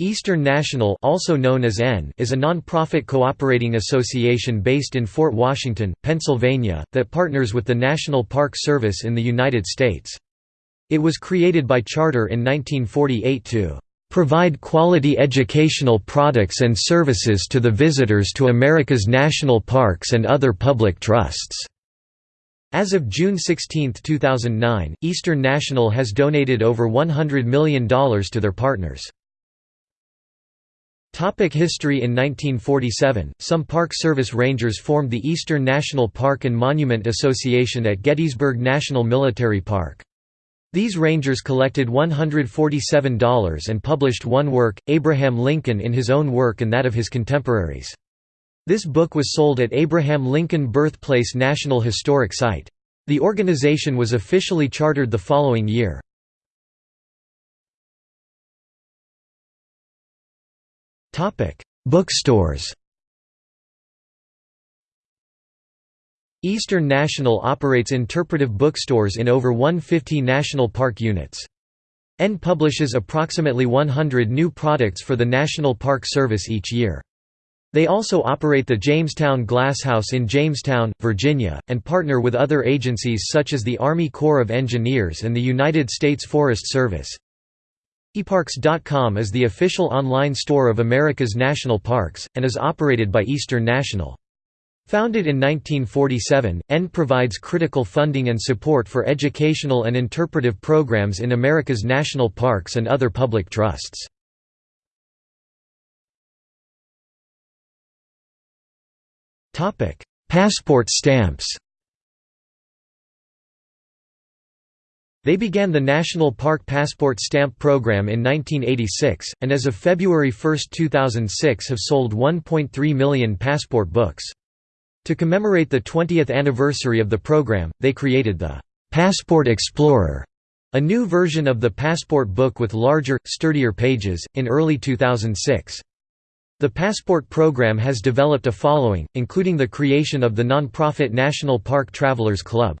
Eastern National also known as EN is a non-profit cooperating association based in Fort Washington, Pennsylvania, that partners with the National Park Service in the United States. It was created by charter in 1948 to "...provide quality educational products and services to the visitors to America's national parks and other public trusts." As of June 16, 2009, Eastern National has donated over $100 million to their partners. Topic history In 1947, some Park Service Rangers formed the Eastern National Park and Monument Association at Gettysburg National Military Park. These rangers collected $147 and published one work, Abraham Lincoln in his own work and that of his contemporaries. This book was sold at Abraham Lincoln Birthplace National Historic Site. The organization was officially chartered the following year. Topic: Bookstores. Eastern National operates interpretive bookstores in over 150 national park units. EN publishes approximately 100 new products for the National Park Service each year. They also operate the Jamestown Glasshouse in Jamestown, Virginia, and partner with other agencies such as the Army Corps of Engineers and the United States Forest Service. eParks.com is the official online store of America's national parks, and is operated by Eastern National. Founded in 1947, EN provides critical funding and support for educational and interpretive programs in America's national parks and other public trusts. Passport stamps They began the National Park Passport Stamp Program in 1986, and as of February 1, 2006 have sold 1.3 million passport books. To commemorate the 20th anniversary of the program, they created the Passport Explorer, a new version of the passport book with larger, sturdier pages, in early 2006. The Passport program has developed a following, including the creation of the nonprofit National Park Travelers Club.